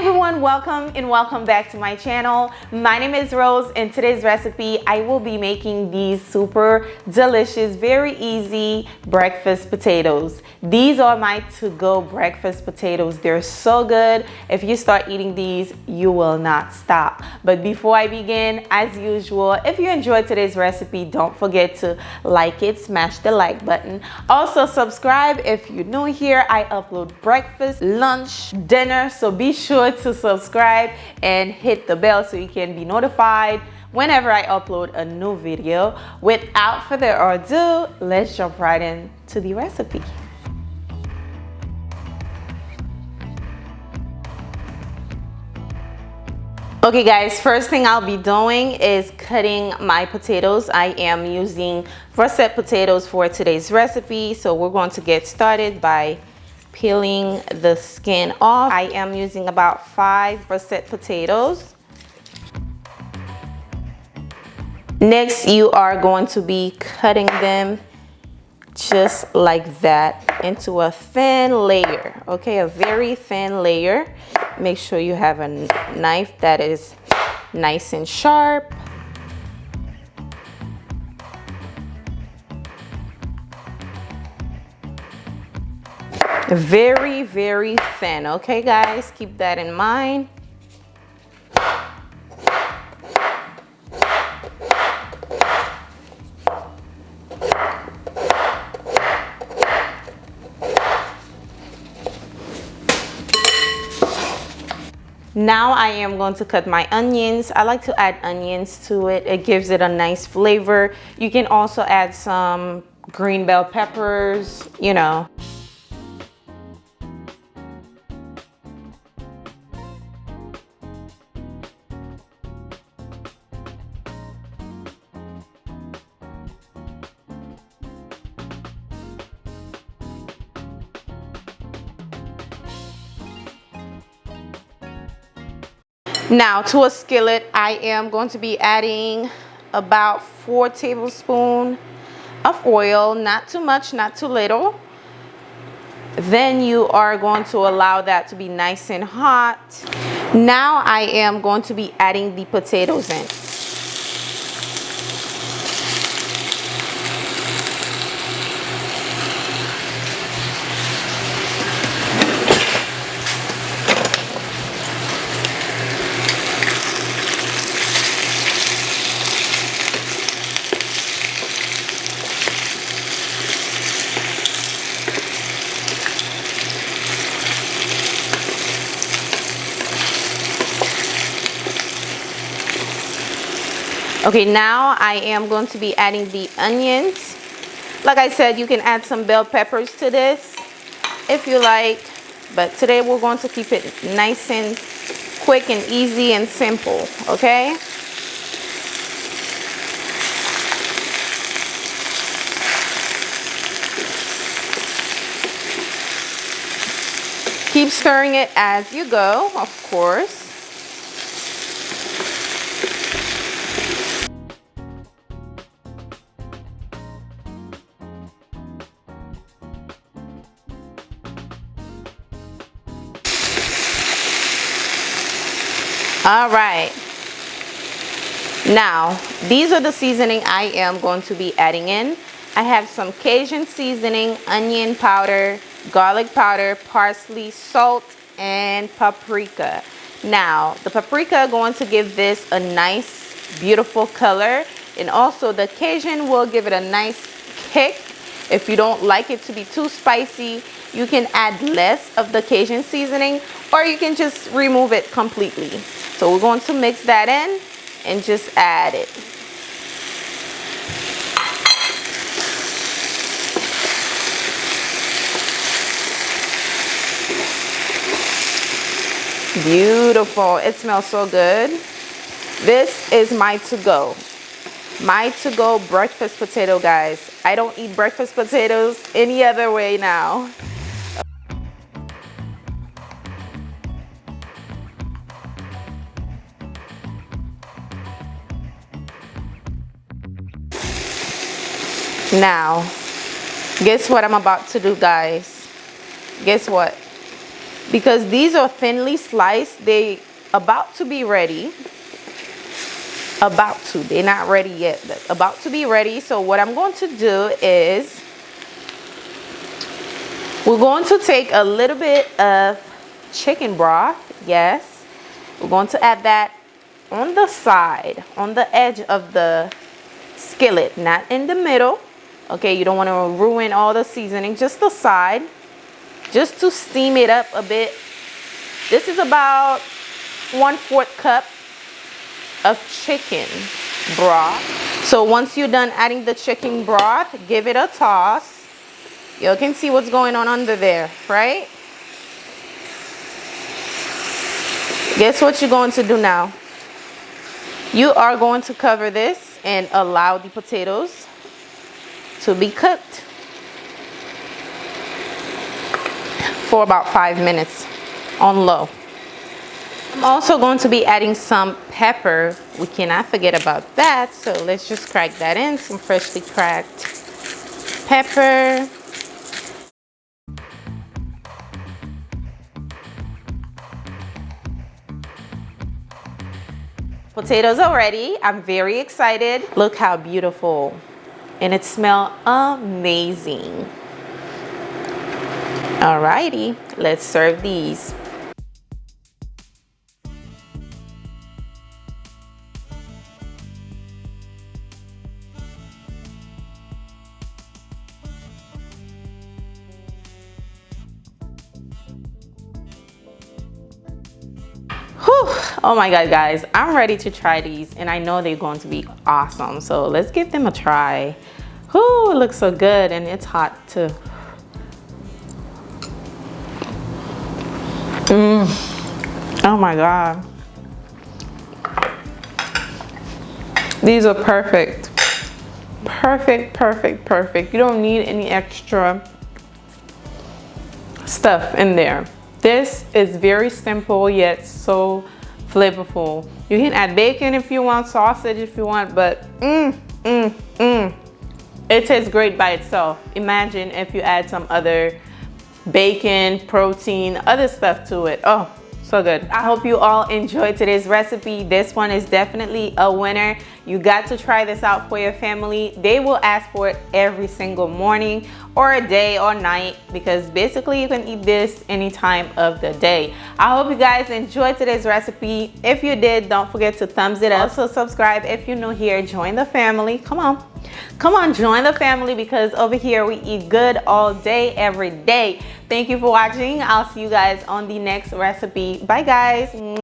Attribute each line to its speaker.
Speaker 1: everyone, welcome and welcome back to my channel. My name is Rose. In today's recipe, I will be making these super delicious, very easy breakfast potatoes. These are my to-go breakfast potatoes. They're so good. If you start eating these, you will not stop. But before I begin, as usual, if you enjoyed today's recipe, don't forget to like it, smash the like button. Also subscribe if you're new here. I upload breakfast, lunch, dinner, so be sure sure to subscribe and hit the bell so you can be notified whenever I upload a new video. Without further ado, let's jump right into the recipe. Okay guys, first thing I'll be doing is cutting my potatoes. I am using russet potatoes for today's recipe. So we're going to get started by peeling the skin off. I am using about five russet potatoes. Next, you are going to be cutting them just like that into a thin layer, okay? A very thin layer. Make sure you have a knife that is nice and sharp. Very very thin okay guys keep that in mind Now I am going to cut my onions. I like to add onions to it. It gives it a nice flavor. You can also add some green bell peppers, you know. Now to a skillet, I am going to be adding about four tablespoons of oil, not too much, not too little. Then you are going to allow that to be nice and hot. Now I am going to be adding the potatoes in. Okay, now I am going to be adding the onions. Like I said, you can add some bell peppers to this if you like. But today we're going to keep it nice and quick and easy and simple, okay? Keep stirring it as you go, of course. All right. Now these are the seasoning I am going to be adding in. I have some Cajun seasoning onion powder garlic powder parsley salt and paprika. Now the paprika going to give this a nice beautiful color. And also the Cajun will give it a nice kick. If you don't like it to be too spicy you can add less of the Cajun seasoning or you can just remove it completely so we're going to mix that in and just add it. Beautiful. It smells so good. This is my to-go. My to-go breakfast potato, guys. I don't eat breakfast potatoes any other way now. Now, guess what I'm about to do, guys? Guess what? because these are thinly sliced they about to be ready. About to. They're not ready yet but about to be ready. So what i'm going to do is we're going to take a little bit of chicken broth yes. We're going to add that on the side on the edge of the skillet not in the middle okay you don't want to ruin all the seasoning just the side just to steam it up a bit. This is about one fourth cup of chicken broth. So once you're done adding the chicken broth give it a toss. You can see what's going on under there right? Guess what you're going to do now? You are going to cover this and allow the potatoes to be cooked for about five minutes on low. I'm also going to be adding some pepper. We cannot forget about that. So let's just crack that in. Some freshly cracked pepper. Potatoes are ready. I'm very excited. Look how beautiful. And it smells amazing. Alrighty, let's serve these. Oh my god guys. I'm ready to try these and i know they're going to be awesome. So let's give them a try. Whoo, it looks so good and it's hot too. Mm. oh my god. These are perfect. Perfect perfect perfect. You don't need any extra stuff in there this is very simple yet so flavorful. You can add bacon if you want, sausage if you want, but mmm, mmm, mmm. It tastes great by itself. Imagine if you add some other bacon, protein, other stuff to it. Oh, so good i hope you all enjoyed today's recipe this one is definitely a winner you got to try this out for your family. They will ask for it every single morning or a day or night because basically you can eat this any time of the day. I hope you guys enjoyed today's recipe. If you did don't forget to thumbs it up. Also subscribe if you're new here. Join the family. Come on. Come on join the family because over here we eat good all day every day. Thank you for watching. I'll see you guys on the next recipe. Bye guys